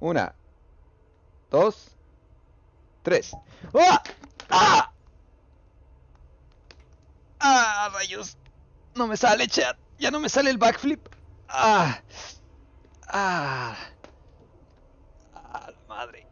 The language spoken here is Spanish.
Una, dos, tres. ¡Ah! ¡Ah! ¡Ah, rayos! No me sale, chat. Ya no me sale el backflip. ¡Ah! ¡Ah! ¡Ah, madre!